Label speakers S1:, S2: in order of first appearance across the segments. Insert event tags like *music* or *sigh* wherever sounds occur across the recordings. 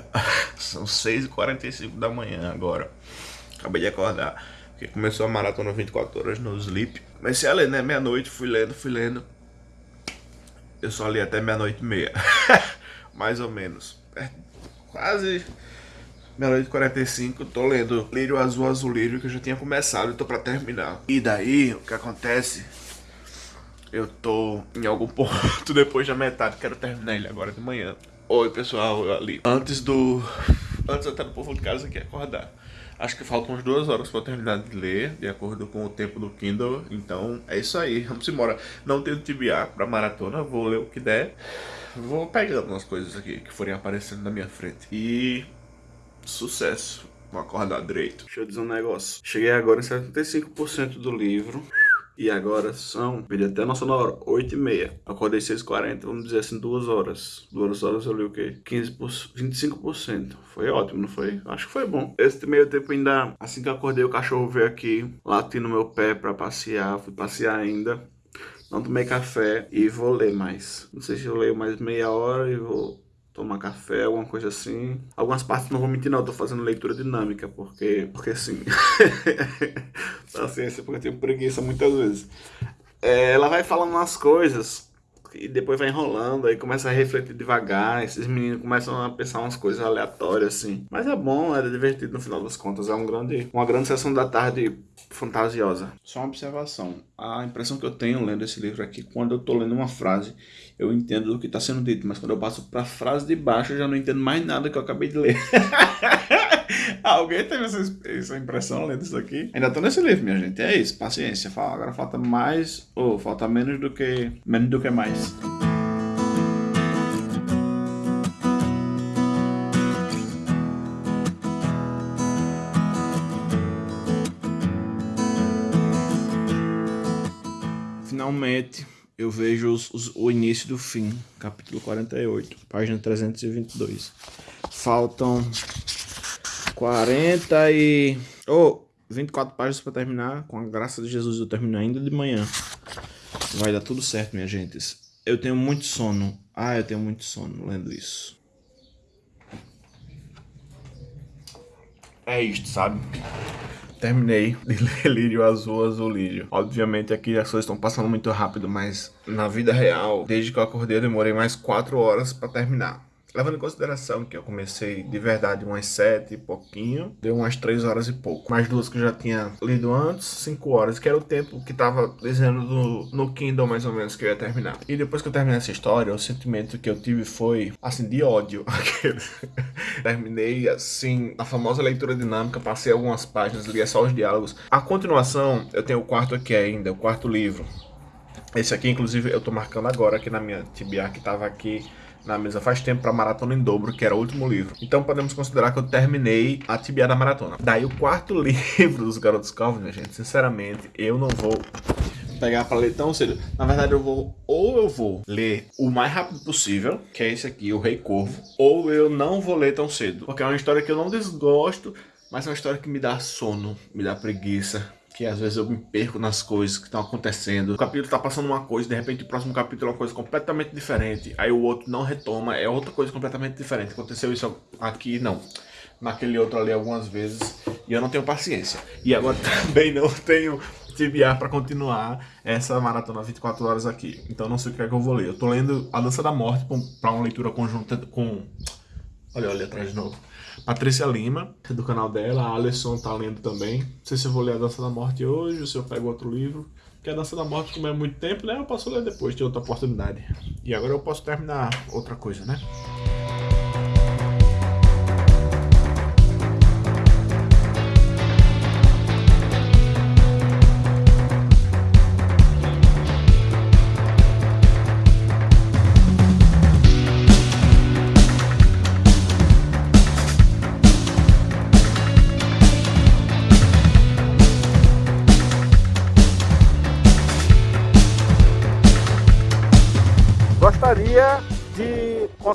S1: *laughs* São 6h45 da manhã agora. Acabei de acordar. Porque começou a maratona 24 horas no Sleep. Comecei a ler, né? Meia-noite, fui lendo, fui lendo. Eu só li até meia-noite e meia. *laughs* Mais ou menos. É, quase meia-noite e 45. Tô lendo Lírio Azul Azul Lírio, que eu já tinha começado e tô pra terminar. E daí, o que acontece? Eu tô em algum *laughs* ponto depois da metade. Quero terminar ele agora de manhã. Oi, pessoal, ali. Antes do... Antes até do povo de casa aqui acordar. Acho que faltam umas duas horas para terminar de ler, de acordo com o tempo do Kindle. Então é isso aí, vamos embora. Não tenho TBA para maratona, vou ler o que der. Vou pegando umas coisas aqui que forem aparecendo na minha frente. E sucesso. Vou acordar direito. Deixa eu dizer um negócio. Cheguei agora em 75% do livro. E agora são, perdi até nossa hora, 8 e meia. Acordei 6h40, vamos dizer assim, 2 horas. 2 horas eu li o quê? 15%, 25%. Foi ótimo, não foi? Acho que foi bom. Esse meio tempo ainda, assim que eu acordei, o cachorro veio aqui, latindo no meu pé pra passear. Fui passear ainda. Não tomei café e vou ler mais. Não sei se eu leio mais meia hora e vou tomar café, alguma coisa assim. Algumas partes não vou mentir não, eu tô fazendo leitura dinâmica, porque, porque sim. *laughs* Paciência, porque eu tenho preguiça muitas vezes. É, ela vai falando umas coisas e depois vai enrolando, aí começa a refletir devagar, esses meninos começam a pensar umas coisas aleatórias, assim. Mas é bom, é divertido no final das contas, é um grande, uma grande sessão da tarde fantasiosa. Só uma observação, a impressão que eu tenho lendo esse livro aqui, quando eu tô lendo uma frase, eu entendo o que está sendo dito, mas quando eu passo para a frase de baixo, eu já não entendo mais nada que eu acabei de ler. *laughs* *laughs* Alguém teve essa, essa, impressão lendo isso aqui? Ainda tô nesse livro, minha gente. É isso, paciência. Agora falta mais, ou falta menos do que menos do que mais. Finalmente, eu vejo os, os, o início do fim, capítulo 48, página 322. Faltam 40 e... Oh, 24 páginas para terminar. Com a graça de Jesus eu termino ainda de manhã. Vai dar tudo certo, minha gente. Eu tenho muito sono. Ah, eu tenho muito sono lendo isso. É isto, sabe? terminei de ler Lírio Azul, Azul Lírio. Obviamente aqui as coisas estão passando muito rápido, mas na vida real, desde que eu acordei eu demorei mais 4 horas para terminar. Levando em consideração que eu comecei de verdade umas sete e pouquinho, deu umas três horas e pouco. Mais duas que eu já tinha lido antes, cinco horas, que era o tempo que tava dizendo no, no Kindle mais ou menos que eu ia terminar. E depois que eu terminei essa história, o sentimento que eu tive foi, assim, de ódio. *laughs* Terminei, assim, a famosa leitura dinâmica, passei algumas páginas, li só os diálogos. A continuação, eu tenho o quarto aqui ainda, o quarto livro. Esse aqui, inclusive, eu tô marcando agora aqui na minha TBA, que tava aqui na mesa faz tempo para Maratona em Dobro, que era o último livro. Então podemos considerar que eu terminei a tibia da maratona. Daí o quarto *laughs* livro dos Garotos Calvin, gente, sinceramente, eu não vou pegar para ler tão cedo. Na verdade, eu vou ou eu vou ler o mais rápido possível, que é esse aqui, o Rei Corvo, ou eu não vou ler tão cedo, porque é uma história que eu não desgosto, mas é uma história que me dá sono, me dá preguiça, que às vezes eu me perco nas coisas que estão acontecendo. O capítulo tá passando uma coisa, de repente o próximo capítulo é uma coisa completamente diferente. Aí o outro não retoma, é outra coisa completamente diferente. Aconteceu isso aqui, não. Naquele outro ali algumas vezes. E eu não tenho paciência. E agora *laughs* também não tenho TBR para continuar essa maratona 24 horas aqui. Então não sei o que é que eu vou ler. Eu tô lendo A Dança da Morte para uma leitura conjunta com... Olha, olha atrás de novo Patrícia Lima, do canal dela, a Alisson tá lendo também. Não sei se eu vou ler a Dança da Morte hoje ou se eu pego outro livro. Porque a Dança da Morte, como é muito tempo, né? Eu posso ler depois, de outra oportunidade. E agora eu posso terminar outra coisa, né?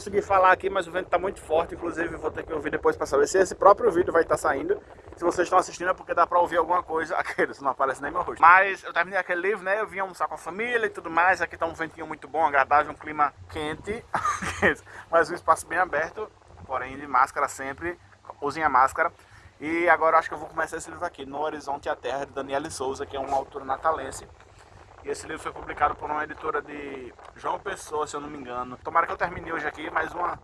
S1: De conseguir falar aqui, mas o vento está muito forte, inclusive vou ter que ouvir depois para saber se esse próprio vídeo vai estar tá saindo. Se vocês estão assistindo é porque dá para ouvir alguma coisa, *laughs* aqueles, não aparece nem meu rosto. Mas eu terminei aquele livro, né, eu vim almoçar com a família e tudo mais, aqui está um ventinho muito bom, agradável, um clima quente, *laughs* mas um espaço bem aberto. porém de máscara sempre, usem a máscara. E agora acho que eu vou começar esse livro aqui, No Horizonte a Terra, de Daniele Souza, que é uma autora natalense. E esse livro foi publicado por uma editora de João Pessoa, se eu não me engano. Tomara que eu termine hoje aqui mais, uma,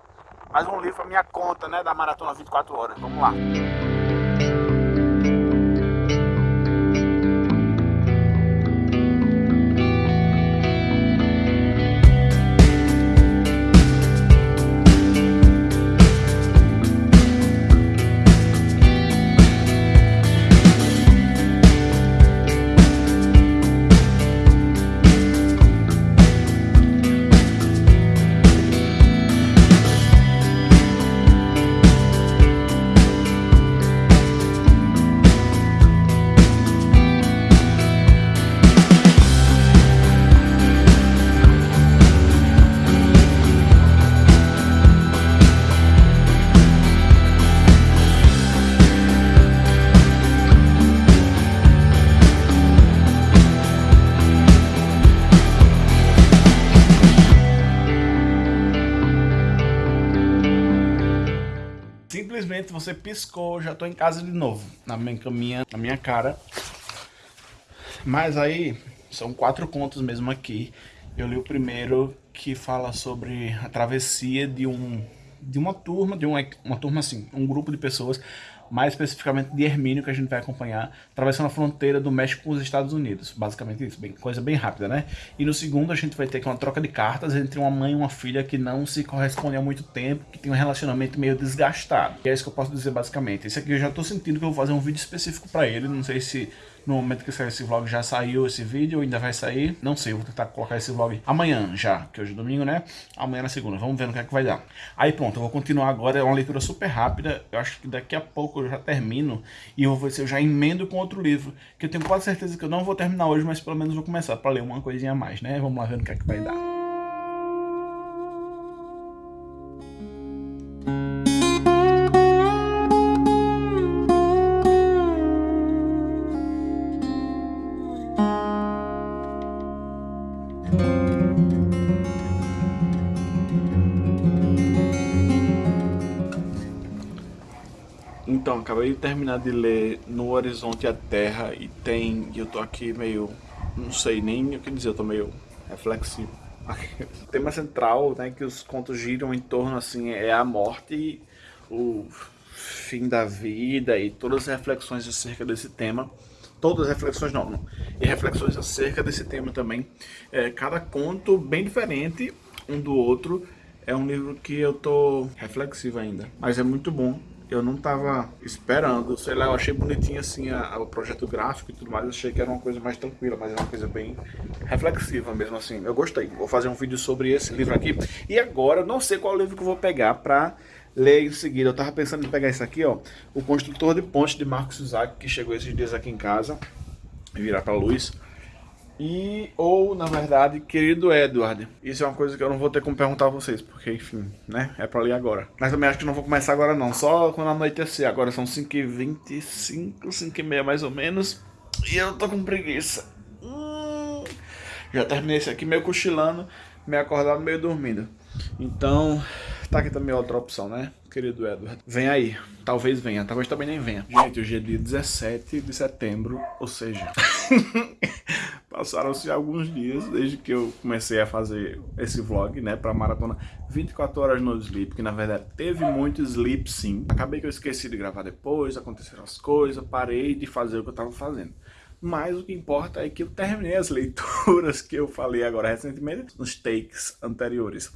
S1: mais um livro a minha conta, né, da Maratona 24 Horas. Vamos lá. Simplesmente você piscou, já tô em casa de novo, na minha, caminha, na minha cara. Mas aí, são quatro contos mesmo aqui. Eu li o primeiro que fala sobre a travessia de um de uma turma, de uma, uma turma assim, um grupo de pessoas mais especificamente de Hermínio, que a gente vai acompanhar, atravessando a fronteira do México com os Estados Unidos. Basicamente isso, bem, coisa bem rápida, né? E no segundo a gente vai ter uma troca de cartas entre uma mãe e uma filha que não se correspondem há muito tempo, que tem um relacionamento meio desgastado. E é isso que eu posso dizer basicamente. Esse aqui eu já tô sentindo que eu vou fazer um vídeo específico para ele, não sei se no momento que sair esse vlog já saiu esse vídeo, ainda vai sair. Não sei, vou tentar colocar esse vlog amanhã já, que hoje é domingo, né? Amanhã na segunda, vamos ver no que é que vai dar. Aí pronto, eu vou continuar agora, é uma leitura super rápida. Eu acho que daqui a pouco eu já termino e eu vou eu já emendo com outro livro, que eu tenho quase certeza que eu não vou terminar hoje, mas pelo menos vou começar para ler uma coisinha a mais, né? Vamos lá ver no que é que vai dar. Então, acabei de terminar de ler No Horizonte a Terra e tem... eu tô aqui meio... não sei nem o que dizer, eu tô meio reflexivo. *laughs* o tema central, né, que os contos giram em torno, assim, é a morte, o fim da vida e todas as reflexões acerca desse tema. Todas as reflexões não, não. E reflexões acerca desse tema também. É, cada conto bem diferente um do outro. É um livro que eu tô reflexivo ainda, mas é muito bom eu não tava esperando, sei lá, eu achei bonitinho assim a, a, o projeto gráfico e tudo mais, achei que era uma coisa mais tranquila, mas é uma coisa bem reflexiva mesmo assim, eu gostei, vou fazer um vídeo sobre esse livro aqui, e agora não sei qual livro que eu vou pegar pra ler em seguida, eu tava pensando em pegar esse aqui, ó, O Construtor de Ponte de Marcos Isaac, que chegou esses dias aqui em casa, virar pra luz, e, ou, na verdade, querido Edward. Isso é uma coisa que eu não vou ter como perguntar a vocês, porque, enfim, né, é pra ler agora. Mas também acho que não vou começar agora não, só quando anoitecer. Agora são 5h25, 5h30 mais ou menos, e eu tô com preguiça. Hum, já terminei esse aqui meio cochilando, meio acordado, meio dormindo. Então, tá aqui também outra opção, né? Querido Edward. Vem aí. Talvez venha, talvez também nem venha. Gente, hoje é dia 17 de setembro, ou seja... *laughs* Passaram-se alguns dias desde que eu comecei a fazer esse vlog, né, pra maratona 24 horas no sleep, que na verdade teve muito sleep sim. Acabei que eu esqueci de gravar depois, aconteceram as coisas, parei de fazer o que eu tava fazendo. Mas o que importa é que eu terminei as leituras *laughs* que eu falei agora recentemente nos takes anteriores.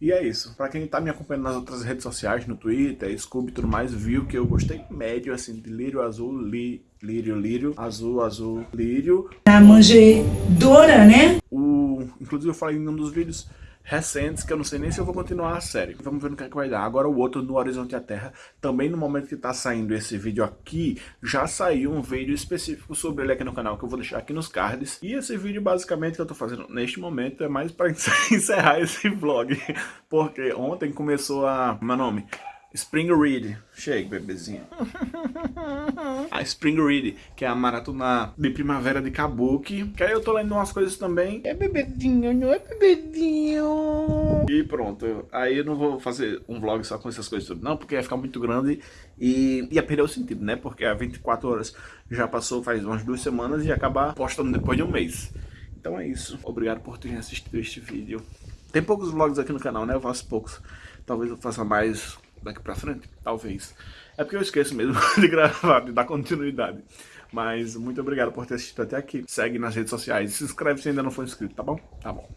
S1: E é isso. Pra quem tá me acompanhando nas outras redes sociais, no Twitter, Scooby e tudo mais, viu que eu gostei médio, assim, de lírio azul, li, lírio, lírio, azul, azul, lírio.
S2: A manjedora, né?
S1: O, inclusive eu falei em um dos vídeos recentes, que eu não sei nem se eu vou continuar a série. Vamos ver no que, é que vai dar. Agora o outro, No Horizonte a Terra, também no momento que está saindo esse vídeo aqui, já saiu um vídeo específico sobre ele aqui no canal, que eu vou deixar aqui nos cards. E esse vídeo, basicamente, que eu estou fazendo neste momento, é mais para *laughs* encerrar esse vlog. Porque ontem começou a... Meu nome Spring Read. Chega, bebezinho. *laughs* a Spring Read, que é a maratona de primavera de Kabuki. Que aí eu tô lendo umas coisas também. É bebedinho, não é bebedinho. E pronto. Aí eu não vou fazer um vlog só com essas coisas não, porque ia ficar muito grande e ia perder o sentido, né? Porque a 24 horas já passou faz umas duas semanas e ia acabar postando depois de um mês. Então é isso. Obrigado por terem assistido este vídeo. Tem poucos vlogs aqui no canal, né? Eu faço poucos. Talvez eu faça mais daqui pra frente, talvez. É porque eu esqueço mesmo *laughs* de gravar, de dar continuidade. Mas muito obrigado por ter assistido até aqui. Segue nas redes sociais e se inscreve se ainda não for inscrito, tá bom? Tá bom.